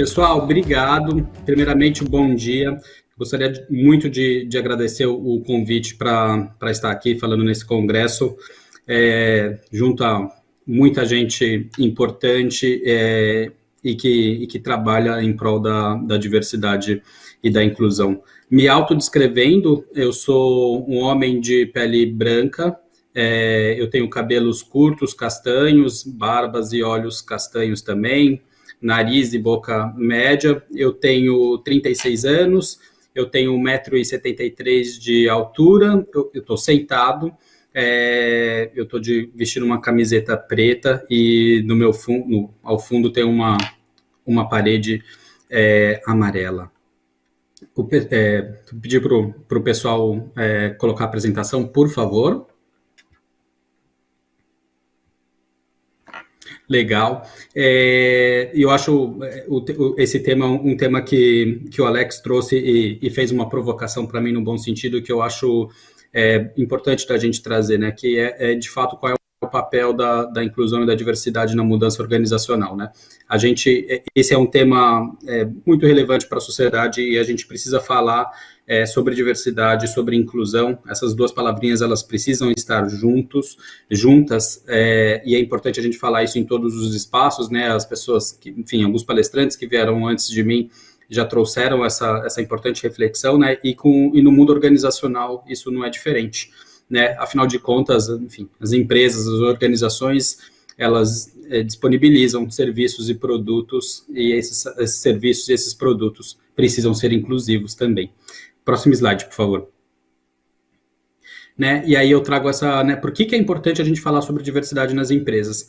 Pessoal, obrigado. Primeiramente, bom dia. Gostaria muito de, de agradecer o, convite para estar aqui falando nesse congresso, é, junto a muita gente importante é, e, que, e que trabalha em prol da, da diversidade e da inclusão. Me autodescrevendo, eu sou um homem de pele branca, é, eu tenho cabelos curtos, castanhos, barbas e olhos castanhos também, nariz e boca média. Eu tenho 36 anos, eu tenho 1,73m de altura, eu estou sentado, é, eu estou vestindo uma camiseta preta e no meu fundo, ao fundo tem uma, uma parede é, amarela. O, é, pedir para o pessoal é, colocar a apresentação, por favor. Legal. É, eu acho é, esse tema um tema que, que o Alex trouxe e, e fez uma provocação para mim no bom sentido, que eu acho é, importante da gente trazer, né? Que é, é de fato qual é papel da, da, inclusão e da diversidade na mudança organizacional, né? A gente, é, esse é um tema é, muito relevante para a sociedade e a gente precisa falar é, sobre diversidade, sobre inclusão. Essas duas palavrinhas elas precisam estar juntos, juntas, é, e é importante a gente falar isso em todos os espaços, né? As pessoas, que, enfim, alguns palestrantes que vieram antes de mim já trouxeram essa, essa importante reflexão, né? E, com, e no mundo organizacional isso não é diferente, né? Afinal de contas, enfim, as empresas, as organizações, elas é, disponibilizam serviços e produtos, e esses, esses serviços e esses produtos precisam ser inclusivos também. Próximo slide, por favor. Né? E aí eu trago essa, né, por que, que é importante a gente falar sobre diversidade nas empresas?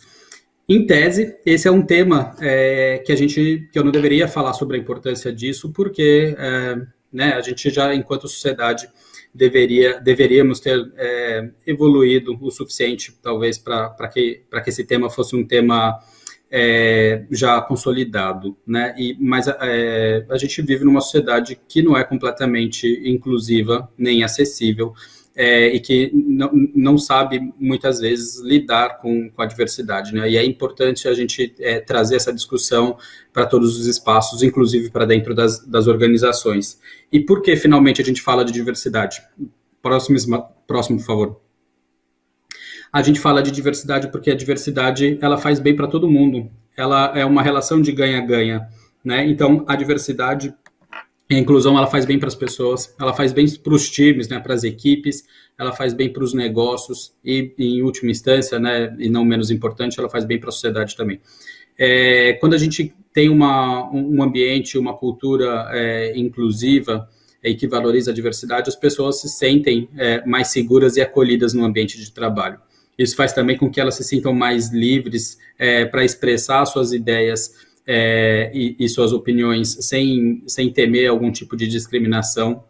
Em tese, esse é um tema é, que a gente, que eu não deveria falar sobre a importância disso, porque é, né, a gente já, enquanto sociedade, deveria, deveríamos ter é, evoluído o suficiente, talvez, para que, que esse tema fosse um tema é, já consolidado, né? E, mas é, a gente vive numa sociedade que não é completamente inclusiva nem acessível é, e que não, não sabe muitas vezes lidar com, com a diversidade, né? E é importante a gente é, trazer essa discussão para todos os espaços, inclusive para dentro das, das organizações. E por que finalmente a gente fala de diversidade? Próximo, próximo, por favor a gente fala de diversidade porque a diversidade ela faz bem para todo mundo. Ela é uma relação de ganha-ganha, né? Então a diversidade a inclusão ela faz bem para as pessoas, ela faz bem para os times, né, para as equipes, ela faz bem para os negócios e, em última instância, né, e não menos importante, ela faz bem para a sociedade também. É, quando a gente tem uma, um ambiente, uma cultura é, inclusiva e que valoriza a diversidade, as pessoas se sentem é, mais seguras e acolhidas no ambiente de trabalho. Isso faz também com que elas se sintam mais livres é, para expressar suas ideias é, e, e, suas opiniões sem, sem temer algum tipo de discriminação.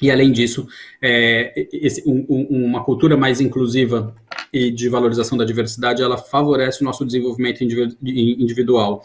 E, além disso, é, esse, um, um, uma cultura mais inclusiva e de valorização da diversidade, ela favorece o nosso desenvolvimento individual.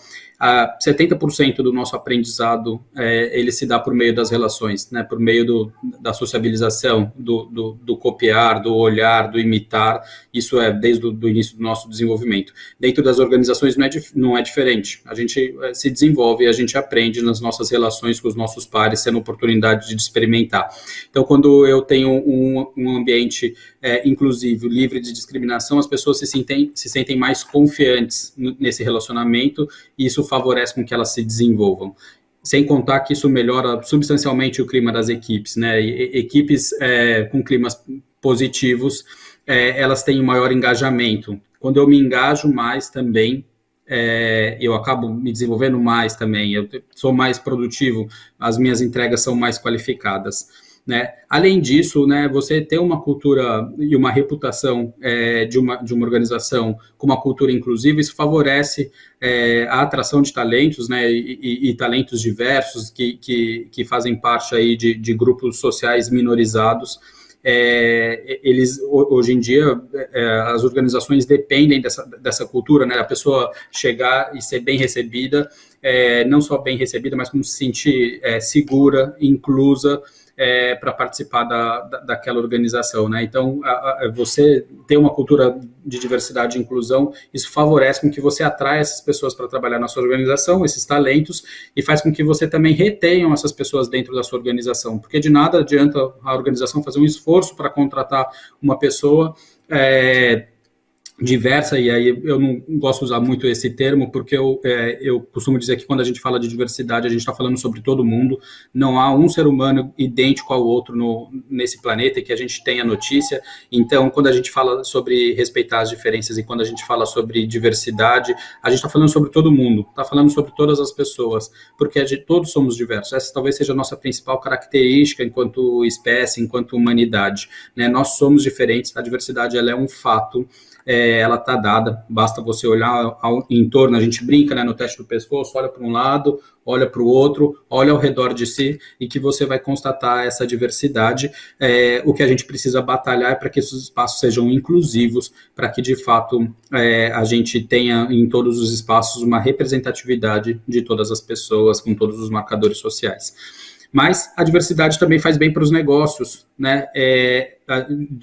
70% do nosso aprendizado, é, ele se dá por meio das relações, né, por meio do, da sociabilização, do, do, do, copiar, do olhar, do imitar, isso é desde o início do nosso desenvolvimento. Dentro das organizações não é, não é diferente, a gente é, se desenvolve, a gente aprende nas nossas relações com os nossos pares, sendo oportunidade de experimentar. Então, quando eu tenho um, um ambiente é, inclusivo, livre de discriminação, as pessoas se sentem, se sentem mais confiantes nesse relacionamento, e isso favorece com que elas se desenvolvam. Sem contar que isso melhora substancialmente o clima das equipes, né? E, equipes é, com climas positivos, é, elas têm um maior engajamento. Quando eu me engajo mais também, é, eu acabo me desenvolvendo mais também, eu sou mais produtivo, as minhas entregas são mais qualificadas. Né? Além disso, né, você ter uma cultura e uma reputação é, de, uma, de uma organização com uma cultura inclusiva, isso favorece é, a atração de talentos né, e, e, e talentos diversos que, que, que, fazem parte aí de, de grupos sociais minorizados. É, eles hoje em dia é, as organizações dependem dessa, dessa cultura, né? A pessoa chegar e ser bem recebida é, não só bem recebida, mas como se sentir é, segura, inclusa, é, para participar da, da, daquela organização, né? Então, a, a, você ter uma cultura de diversidade e inclusão, isso favorece com que você atraia essas pessoas para trabalhar na sua organização, esses talentos, e faz com que você também retenham essas pessoas dentro da sua organização, porque de nada adianta a organização fazer um esforço para contratar uma pessoa é, diversa, e aí eu não gosto de usar muito esse termo, porque eu, é, eu costumo dizer que quando a gente fala de diversidade, a gente está falando sobre todo mundo, não há um ser humano idêntico ao outro no, nesse planeta, e que a gente tenha notícia, então quando a gente fala sobre respeitar as diferenças, e quando a gente fala sobre diversidade, a gente está falando sobre todo mundo, está falando sobre todas as pessoas, porque gente, todos somos diversos, essa talvez seja a nossa principal característica enquanto espécie, enquanto humanidade, né? nós somos diferentes, a diversidade ela é um fato, é, ela está dada, basta você olhar ao, em torno, a gente brinca né, no teste do pescoço, olha para um lado, olha para o outro, olha ao redor de si e que você vai constatar essa diversidade. É, o que a gente precisa batalhar é para que esses espaços sejam inclusivos, para que de fato é, a gente tenha em todos os espaços uma representatividade de todas as pessoas, com todos os marcadores sociais. Mas a diversidade também faz bem para os negócios, né? É,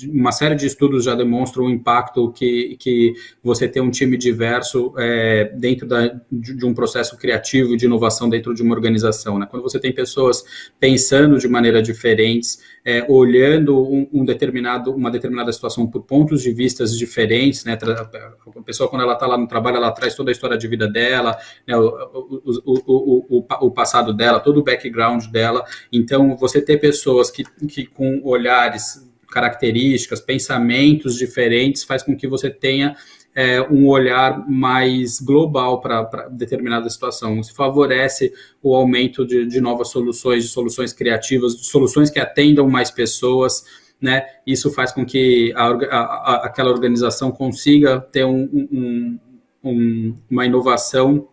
uma série de estudos já demonstram o impacto que, que você ter um time diverso é, dentro da, de, de, um processo criativo de inovação dentro de uma organização. Né? Quando você tem pessoas pensando de maneira diferentes, é, olhando um, um, determinado, uma determinada situação por pontos de vistas diferentes, né? a pessoa quando ela está lá no trabalho, ela traz toda a história de vida dela, né? o, o, o, o, passado dela, todo o background dela, então você ter pessoas que, que com olhares características, pensamentos diferentes, faz com que você tenha é, um olhar mais global para determinada situação. Isso favorece o aumento de, de, novas soluções, de soluções criativas, de soluções que atendam mais pessoas, né? Isso faz com que a, a, aquela organização consiga ter um, um, um, uma inovação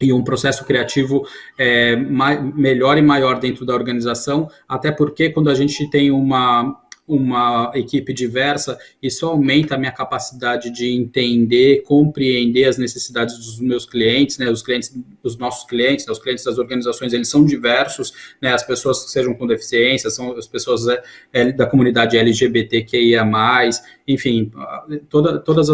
e um processo criativo é, mais, melhor e maior dentro da organização, até porque quando a gente tem uma uma equipe diversa, isso aumenta a minha capacidade de entender, compreender as necessidades dos meus clientes, né, os clientes, os nossos clientes, né, os clientes das organizações, eles são diversos, né, as pessoas que sejam com deficiência, são as pessoas é, da comunidade LGBTQIA+, enfim, toda, todas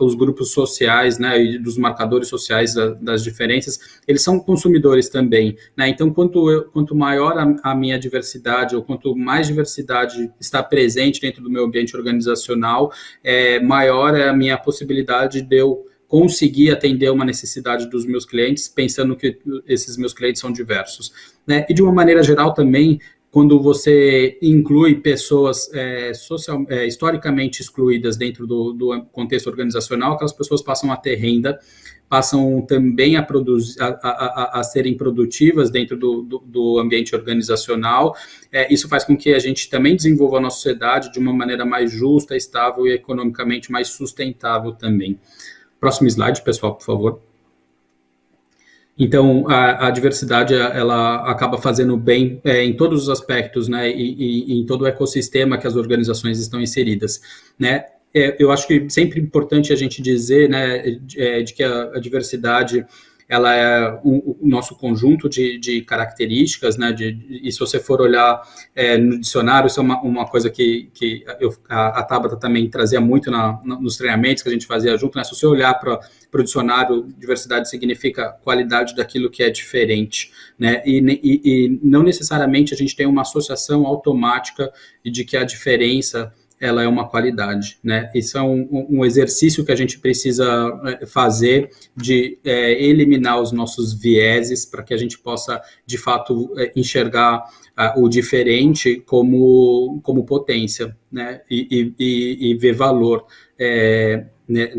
os grupos sociais, né, e dos marcadores sociais da, das diferenças, eles são consumidores também, né, então quanto, eu, quanto maior a, a minha diversidade, ou quanto mais diversidade está dentro do meu ambiente organizacional, é, maior é a minha possibilidade de eu conseguir atender uma necessidade dos meus clientes, pensando que esses meus clientes são diversos. Né? E de uma maneira geral também, quando você inclui pessoas é, social, é, historicamente excluídas dentro do, do, contexto organizacional, aquelas pessoas passam a ter renda, passam também a, produzir, a, a, a serem produtivas dentro do, do, do ambiente organizacional. É, isso faz com que a gente também desenvolva a nossa sociedade de uma maneira mais justa, estável e economicamente mais sustentável também. Próximo slide, pessoal, por favor. Então, a, a, diversidade, ela acaba fazendo bem é, em todos os aspectos, né, e, e, e, em todo o ecossistema que as organizações estão inseridas, né, é, eu acho que sempre importante a gente dizer, né, de, é, de que a, a, diversidade ela é o, o nosso conjunto de, de características, né, de, e se você for olhar é, no dicionário, isso é uma, uma coisa que, que eu, a, a Tabata também trazia muito na, na, nos treinamentos que a gente fazia junto, né, se você olhar para o dicionário, diversidade significa qualidade daquilo que é diferente, né, e, e, e não necessariamente a gente tem uma associação automática de que a diferença ela é uma qualidade, né? Isso é um, um exercício que a gente precisa é, fazer de é, eliminar os nossos vieses para que a gente possa, de fato, é, enxergar uh, o diferente como, como potência, né? E, e, e ver valor. É, né,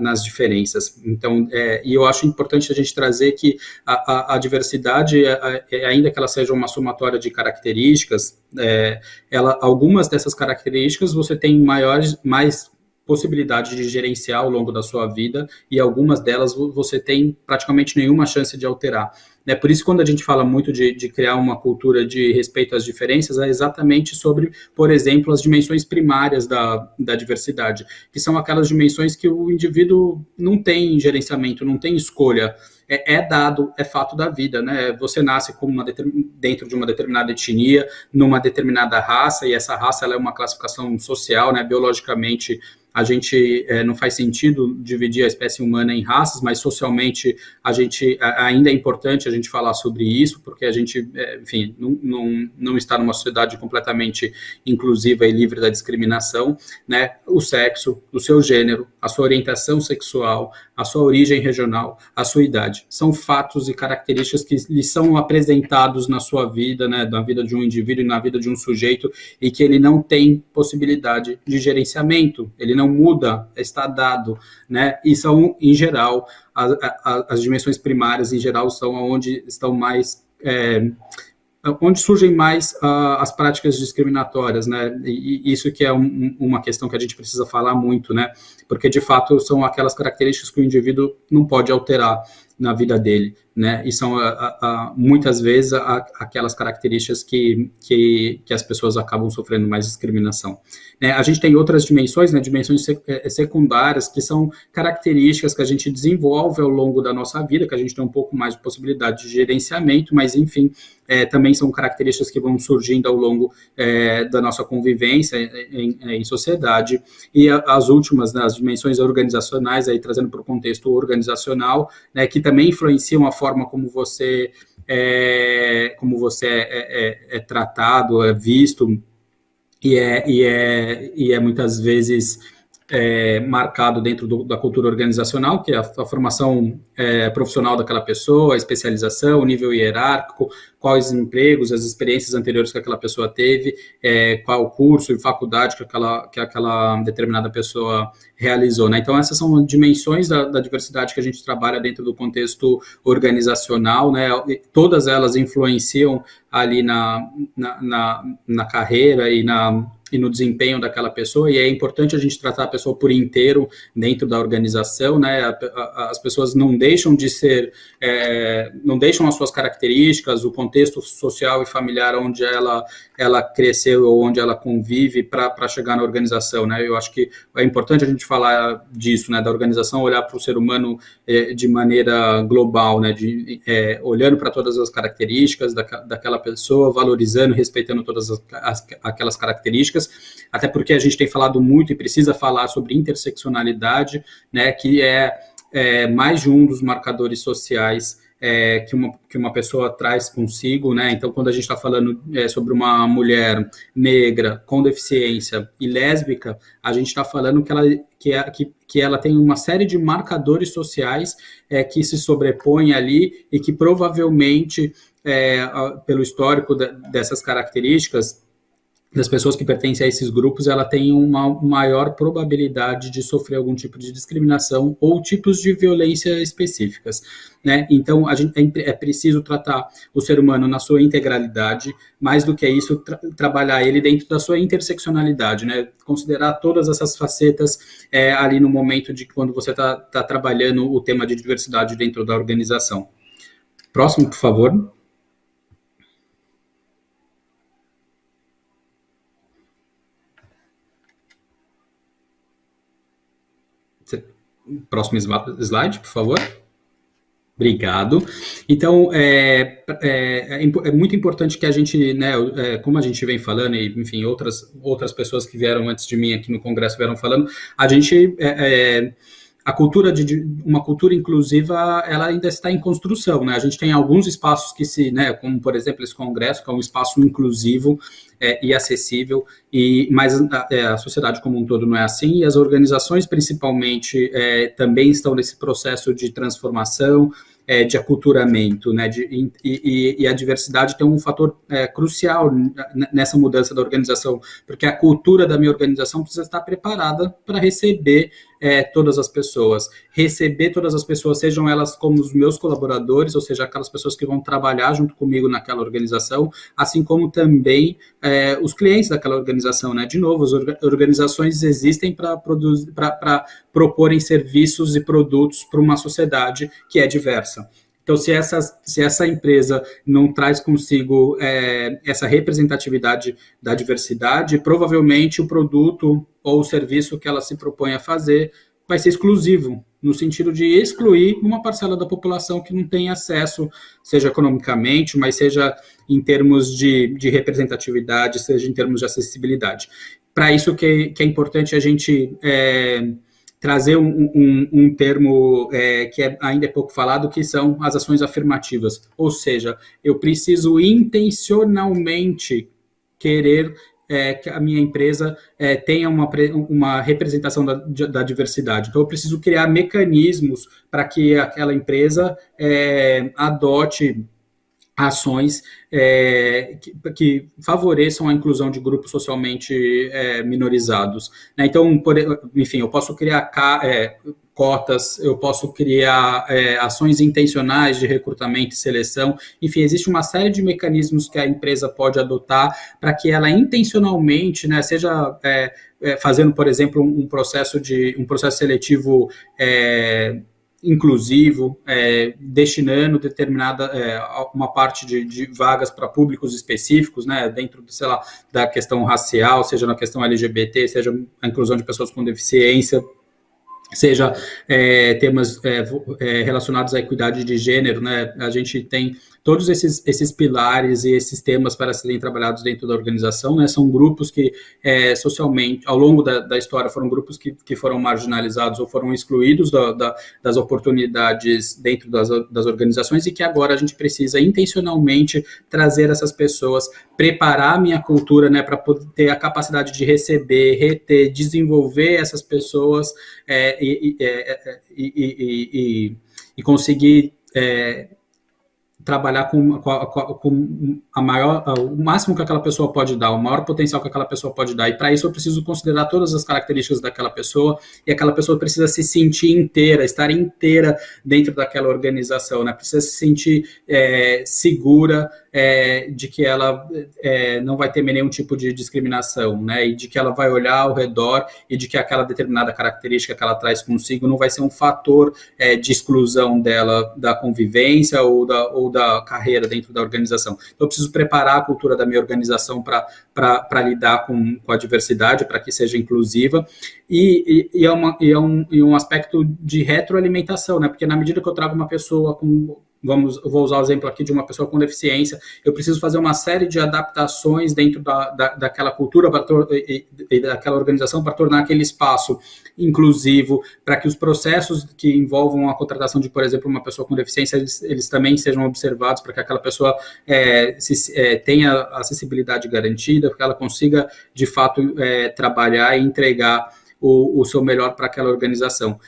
nas diferenças. Então, é, e eu acho importante a gente trazer que a, a, a diversidade, a, é, ainda que ela seja uma somatória de características, é, ela, algumas dessas características você tem maiores, mais possibilidade de gerenciar ao longo da sua vida e algumas delas você tem praticamente nenhuma chance de alterar. Né? Por isso, quando a gente fala muito de, de, criar uma cultura de respeito às diferenças, é exatamente sobre, por exemplo, as dimensões primárias da, da diversidade, que são aquelas dimensões que o indivíduo não tem gerenciamento, não tem escolha. é, é dado, é fato da vida, né? Você nasce uma dentro de uma determinada etnia, numa determinada raça, e essa raça é uma classificação social, né? Biologicamente a gente é, não faz sentido dividir a espécie humana em raças, mas socialmente a gente ainda é importante a gente falar sobre isso, porque a gente, é, enfim, não, não, não está numa sociedade completamente inclusiva e livre da discriminação, né? O sexo, o seu gênero, a sua orientação sexual, a sua origem regional, a sua idade, são fatos e características que lhe são apresentados na sua vida, né, na vida de um indivíduo e na vida de um sujeito, e que ele não tem possibilidade de gerenciamento, ele não muda, está dado, né? E são, em geral, a, a, as dimensões primárias, em geral, são onde estão mais... É, onde surgem mais uh, as práticas discriminatórias, né? E isso que é um, uma questão que a gente precisa falar muito, né? Porque de fato são aquelas características que o indivíduo não pode alterar na vida dele, né? E são a, a, muitas vezes a, aquelas características que, que, que, as pessoas acabam sofrendo mais discriminação. Né? A gente tem outras dimensões, né? Dimensões é, secundárias que são características que a gente desenvolve ao longo da nossa vida, que a gente tem um pouco mais de possibilidade de gerenciamento, mas enfim, é, também são características que vão surgindo ao longo é, da nossa convivência em, em sociedade. E as últimas, né, as dimensões organizacionais, aí trazendo para o contexto organizacional, né, que também influenciam a forma como você é, como você é, é, é tratado, é visto, e é, e é, e é muitas vezes é, marcado dentro do, da cultura organizacional, que é a, a formação é, profissional daquela pessoa, a especialização, o nível hierárquico, quais empregos, as experiências anteriores que aquela pessoa teve, é, qual curso e faculdade que aquela, que aquela determinada pessoa realizou. Né? Então, essas são dimensões da, da, diversidade que a gente trabalha dentro do contexto organizacional, né? todas elas influenciam ali na, na, na, na carreira e na e no desempenho daquela pessoa, e é importante a gente tratar a pessoa por inteiro dentro da organização, né, a, a, as pessoas não deixam de ser, é, não deixam as suas características, o contexto social e familiar onde ela, ela cresceu ou onde ela convive para chegar na organização, né, eu acho que é importante a gente falar disso, né, da organização olhar para o ser humano é, de maneira global, né, de, é, olhando para todas as características da, daquela pessoa, valorizando, respeitando todas as, as, aquelas características, até porque a gente tem falado muito e precisa falar sobre interseccionalidade, né, que é, é mais de um dos marcadores sociais é, que, uma, que uma pessoa traz consigo, né? Então, quando a gente está falando é, sobre uma mulher negra com deficiência e lésbica, a gente está falando que ela, que, é, que, que ela tem uma série de marcadores sociais é, que se sobrepõem ali e que provavelmente, é, pelo histórico dessas características, das pessoas que pertencem a esses grupos, ela tem uma maior probabilidade de sofrer algum tipo de discriminação ou tipos de violência específicas. Né? Então, a gente é, é preciso tratar o ser humano na sua integralidade, mais do que isso, tra trabalhar ele dentro da sua interseccionalidade, né? considerar todas essas facetas é, ali no momento de quando você está tá trabalhando o tema de diversidade dentro da organização. Próximo, por favor. Próximo slide, por favor. Obrigado. Então, é, é, é, muito importante que a gente, né, é, como a gente vem falando, e, enfim, outras, outras pessoas que vieram antes de mim aqui no Congresso vieram falando, a gente é, é a cultura de uma cultura inclusiva ela ainda está em construção, né? A gente tem alguns espaços que se, né, como por exemplo esse congresso que é um espaço inclusivo é, e acessível, e mas a, é, a, sociedade como um todo não é assim e as organizações principalmente é, também estão nesse processo de transformação é, de aculturamento, né, de, e, e, e, a diversidade tem um fator é, crucial nessa mudança da organização, porque a cultura da minha organização precisa estar preparada para receber é, todas as pessoas, receber todas as pessoas, sejam elas como os meus colaboradores, ou seja, aquelas pessoas que vão trabalhar junto comigo naquela organização, assim como também é, os clientes daquela organização, né? De novo, as organizações existem para proporem serviços e produtos para uma sociedade que é diversa. Então, se essa, se essa empresa não traz consigo é, essa representatividade da diversidade, provavelmente o produto ou o serviço que ela se propõe a fazer vai ser exclusivo, no sentido de excluir uma parcela da população que não tem acesso, seja economicamente, mas seja em termos de, de representatividade, seja em termos de acessibilidade. Para isso que, que, é importante a gente é, trazer um, um, um termo é, que é, ainda é pouco falado, que são as ações afirmativas. Ou seja, eu preciso intencionalmente querer é, que a minha empresa é, tenha uma, uma representação da, da, diversidade. Então, eu preciso criar mecanismos para que aquela empresa é, adote ações é, que, que, favoreçam a inclusão de grupos socialmente é, minorizados. Né? Então, por, enfim, eu posso criar é, cotas, eu posso criar é, ações intencionais de recrutamento e seleção, enfim, existe uma série de mecanismos que a empresa pode adotar para que ela intencionalmente, né, seja é, é, fazendo, por exemplo, um processo de um processo seletivo inclusivo, é, destinando determinada é, uma parte de, de vagas para públicos específicos, né, dentro, sei lá, da questão racial, seja na questão LGBT, seja a inclusão de pessoas com deficiência, seja é, temas é, é, relacionados à equidade de gênero, né? A gente tem todos esses, esses pilares e esses temas para serem trabalhados dentro da organização, né? São grupos que é, socialmente, ao longo da, da, história, foram grupos que, que foram marginalizados ou foram excluídos da, da, das oportunidades dentro das, das organizações e que agora a gente precisa intencionalmente trazer essas pessoas, preparar a minha cultura, né? Para poder ter a capacidade de receber, reter, desenvolver essas pessoas é, e, é, e, e, e, conseguir é, trabalhar com, com, com, a maior, o máximo que aquela pessoa pode dar, o maior potencial que aquela pessoa pode dar. E para isso eu preciso considerar todas as características daquela pessoa e aquela pessoa precisa se sentir inteira, estar inteira dentro daquela organização, né? Precisa se sentir é, segura é, de que ela é, não vai ter nenhum tipo de discriminação, né? E de que ela vai olhar ao redor e de que aquela determinada característica que ela traz consigo não vai ser um fator é, de exclusão dela da convivência ou da, ou da carreira dentro da organização. Então, eu preciso preparar a cultura da minha organização para lidar com, com a diversidade, para que seja inclusiva, e, e, e, é uma, e, é um, e um aspecto de retroalimentação, né? Porque na medida que eu trago uma pessoa com vamos, vou usar o exemplo aqui de uma pessoa com deficiência, eu preciso fazer uma série de adaptações dentro da, da daquela cultura e, e, daquela organização para tornar aquele espaço inclusivo, para que os processos que envolvam a contratação de, por exemplo, uma pessoa com deficiência, eles, eles também sejam observados, para que aquela pessoa é, se, é, tenha acessibilidade garantida, para que ela consiga, de fato, é, trabalhar e entregar o, o, seu melhor para aquela organização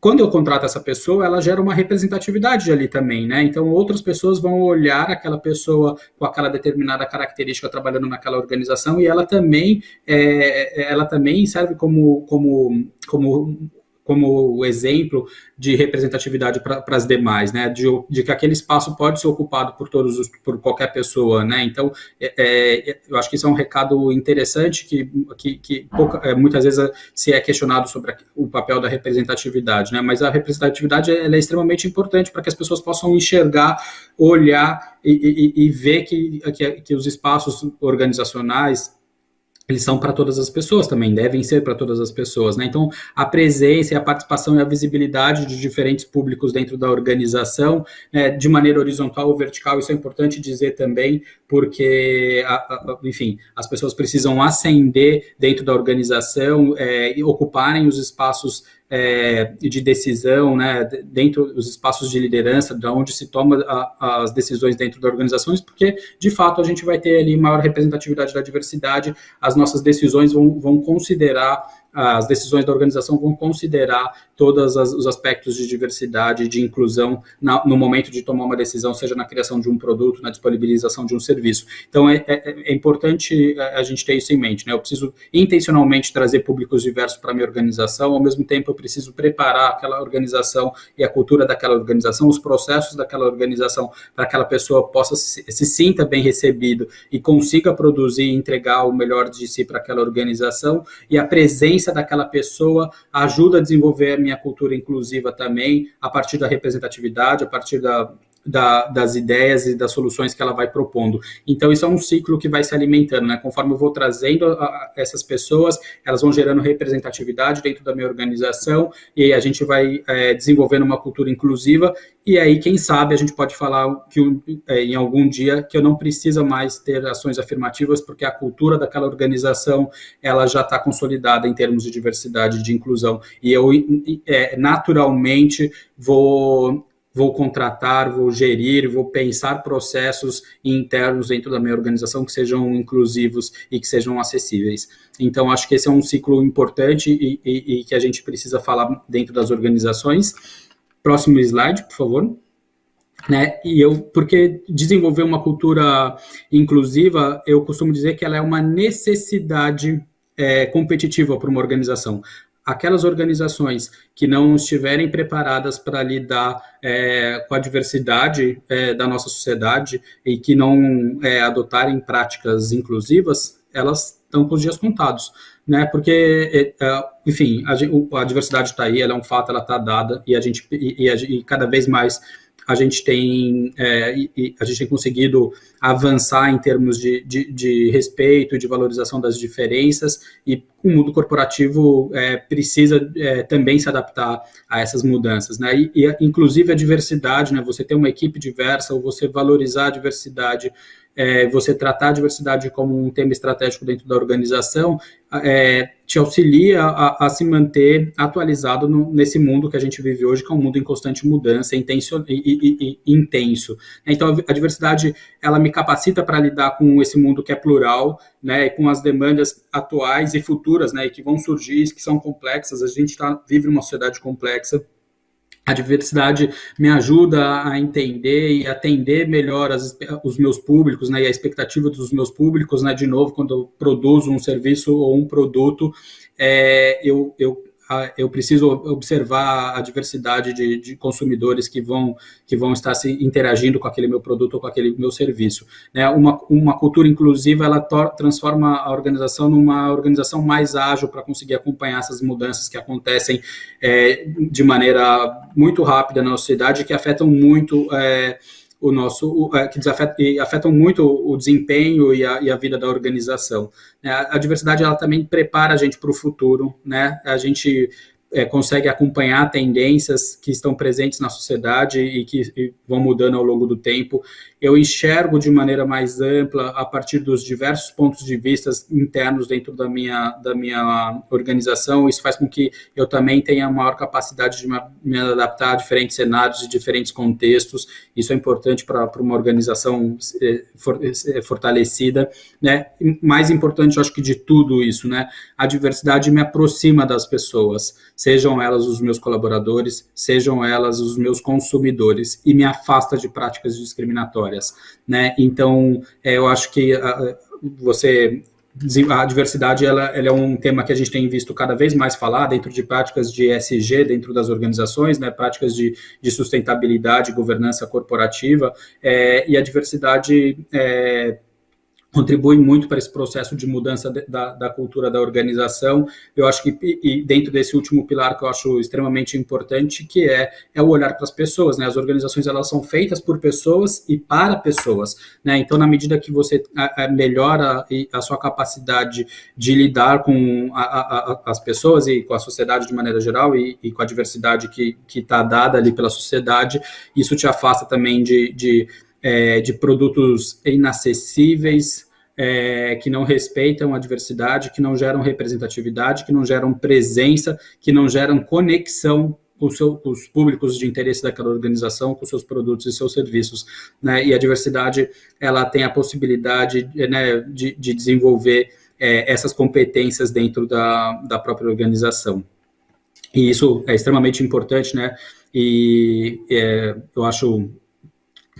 quando eu contrato essa pessoa, ela gera uma representatividade ali também, né? Então, outras pessoas vão olhar aquela pessoa com aquela determinada característica trabalhando naquela organização e ela também, é, ela também serve como, como, como como exemplo de representatividade para as demais, né, de, de, que aquele espaço pode ser ocupado por todos os, por qualquer pessoa, né, então é, é, eu acho que isso é um recado interessante que, que, que pouca, é, muitas vezes se é questionado sobre o papel da representatividade, né, mas a representatividade é extremamente importante para que as pessoas possam enxergar, olhar e, e, e ver que, que, que os espaços organizacionais eles são para todas as pessoas também, devem ser para todas as pessoas, né? Então, a presença e a participação e a visibilidade de diferentes públicos dentro da organização, né, de maneira horizontal ou vertical, isso é importante dizer também, porque, a, a, enfim, as pessoas precisam ascender dentro da organização é, e ocuparem os espaços é, de decisão, né, dentro dos espaços de liderança, de onde se toma a, as decisões dentro das organizações, porque, de fato, a gente vai ter ali maior representatividade da diversidade, as nossas decisões vão, vão considerar as decisões da organização vão considerar todos os aspectos de diversidade de inclusão na, no momento de tomar uma decisão, seja na criação de um produto, na disponibilização de um serviço. Então, é, é, é importante a gente ter isso em mente. Né? Eu preciso intencionalmente trazer públicos diversos para a minha organização, ao mesmo tempo eu preciso preparar aquela organização e a cultura daquela organização, os processos daquela organização, para que aquela pessoa possa se, se sinta bem recebido e consiga produzir e entregar o melhor de si para aquela organização, e a presença daquela pessoa ajuda a desenvolver minha cultura inclusiva também, a partir da representatividade, a partir da, da, das ideias e das soluções que ela vai propondo. Então, isso é um ciclo que vai se alimentando, né? Conforme eu vou trazendo a, a essas pessoas, elas vão gerando representatividade dentro da minha organização e a gente vai é, desenvolvendo uma cultura inclusiva. E aí, quem sabe, a gente pode falar que é, em algum dia que eu não precisa mais ter ações afirmativas, porque a cultura daquela organização ela já está consolidada em termos de diversidade de inclusão. E eu é, naturalmente vou vou contratar, vou gerir, vou pensar processos internos dentro da minha organização que sejam inclusivos e que sejam acessíveis. Então, acho que esse é um ciclo importante e, e, e que a gente precisa falar dentro das organizações. Próximo slide, por favor. Né? E eu, porque desenvolver uma cultura inclusiva, eu costumo dizer que ela é uma necessidade é, competitiva para uma organização aquelas organizações que não estiverem preparadas para lidar é, com a diversidade é, da nossa sociedade e que não é, adotarem práticas inclusivas, elas estão com os dias contados, né? Porque, é, é, enfim, a, a diversidade está aí, ela é um fato, ela está dada e a gente e, e, e cada vez mais a gente tem, é, a gente tem conseguido avançar em termos de, de, de respeito de valorização das diferenças, e o mundo corporativo é, precisa é, também se adaptar a essas mudanças, né? E, e, inclusive a diversidade, né? Você ter uma equipe diversa ou você valorizar a diversidade é, você tratar a diversidade como um tema estratégico dentro da organização, é, te auxilia a, a, se manter atualizado no, nesse mundo que a gente vive hoje, que é um mundo em constante mudança intenso, e, e, e, intenso. Então, a diversidade, ela me capacita para lidar com esse mundo que é plural, né, com as demandas atuais e futuras, né, que vão surgir, que são complexas, a gente tá, vive uma sociedade complexa, a diversidade me ajuda a entender e atender melhor as, os meus públicos, né, e a expectativa dos meus públicos, né, de novo, quando eu produzo um serviço ou um produto, é, eu, eu eu preciso observar a diversidade de, de, consumidores que vão, que vão estar se interagindo com aquele meu produto ou com aquele meu serviço. Né? Uma, uma cultura inclusiva, ela transforma a organização numa organização mais ágil para conseguir acompanhar essas mudanças que acontecem é, de maneira muito rápida na sociedade, que afetam muito... É, o nosso, é, que afetam muito o desempenho e a, e a vida da organização. Né? A, a diversidade ela também prepara a gente para o futuro, né? A gente é, consegue acompanhar tendências que estão presentes na sociedade e que e vão mudando ao longo do tempo. Eu enxergo de maneira mais ampla a partir dos diversos pontos de vista internos dentro da minha, da minha organização. Isso faz com que eu também tenha maior capacidade de me adaptar a diferentes cenários e diferentes contextos. Isso é importante para uma organização é, é, fortalecida. Né? mais importante, acho que de tudo isso, né? a diversidade me aproxima das pessoas sejam elas os meus colaboradores, sejam elas os meus consumidores, e me afasta de práticas discriminatórias, né? Então, é, eu acho que a, você a diversidade ela, ela, é um tema que a gente tem visto cada vez mais falar dentro de práticas de ESG dentro das organizações, né, práticas de, de sustentabilidade, governança corporativa, é, e a diversidade é, contribui muito para esse processo de mudança de, da, da, cultura da organização. Eu acho que, e dentro desse último pilar que eu acho extremamente importante, que é, é o olhar para as pessoas, né? As organizações, elas são feitas por pessoas e para pessoas, né? Então, na medida que você a, a melhora a sua capacidade de lidar com a, as pessoas e com a sociedade de maneira geral e, e com a diversidade que está dada ali pela sociedade, isso te afasta também de, de é, de produtos inacessíveis, é, que não respeitam a diversidade, que não geram representatividade, que não geram presença, que não geram conexão com, seu, com os públicos de interesse daquela organização, com seus produtos e seus serviços. Né? E a diversidade, ela tem a possibilidade né, de, de, desenvolver é, essas competências dentro da, da própria organização. E isso é extremamente importante, né? E é, eu acho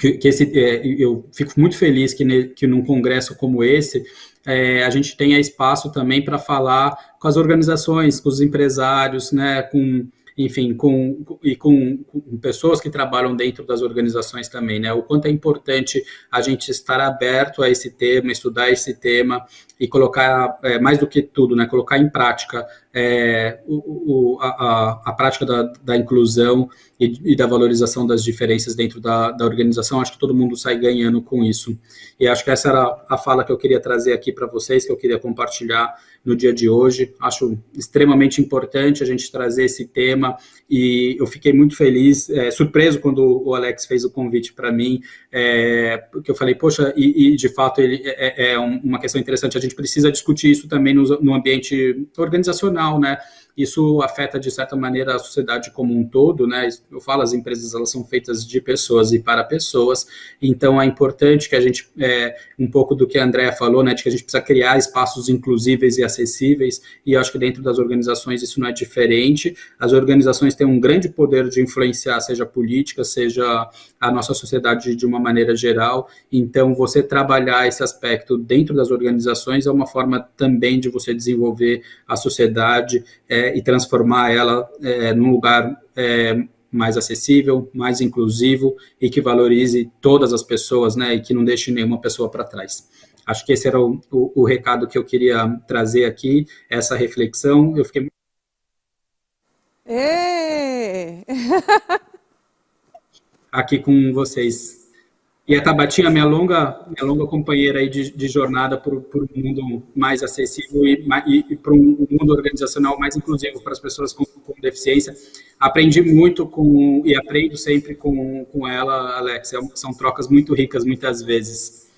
que, que esse, é, eu fico muito feliz que, ne, que num congresso como esse, é, a gente tenha espaço também para falar com as organizações, com os empresários, né, com enfim, com, e com, com, pessoas que trabalham dentro das organizações também, né? O quanto é importante a gente estar aberto a esse tema, estudar esse tema e colocar, é, mais do que tudo, né? Colocar em prática é, o, o, a, a, prática da, da inclusão e, e, da valorização das diferenças dentro da, da, organização. Acho que todo mundo sai ganhando com isso. E acho que essa era a fala que eu queria trazer aqui para vocês, que eu queria compartilhar no dia de hoje. Acho extremamente importante a gente trazer esse tema e eu fiquei muito feliz, é, surpreso quando o Alex fez o convite para mim, é, porque eu falei, poxa, e, e de fato ele é, é, é uma questão interessante, a gente precisa discutir isso também no, no ambiente organizacional, né? Isso afeta de certa maneira a sociedade como um todo, né? Eu falo, as empresas elas são feitas de pessoas e para pessoas, então é importante que a gente, é, um pouco do que a Andrea falou, né, de que a gente precisa criar espaços inclusíveis e acessíveis, e acho que dentro das organizações isso não é diferente. As organizações têm um grande poder de influenciar, seja política, seja a nossa sociedade de uma maneira geral, então você trabalhar esse aspecto dentro das organizações é uma forma também de você desenvolver a sociedade, é, e transformar ela é, num lugar é, mais acessível, mais inclusivo e que valorize todas as pessoas, né, e que não deixe nenhuma pessoa para trás. Acho que esse era o, o, o, recado que eu queria trazer aqui, essa reflexão. Eu fiquei aqui com vocês. E a Tabatinha, minha longa, minha longa companheira aí de, de jornada por, um mundo mais acessível e, e, e para um mundo organizacional mais inclusivo para as pessoas com, com, deficiência. Aprendi muito com e aprendo sempre com, com ela, Alex. É são trocas muito ricas muitas vezes.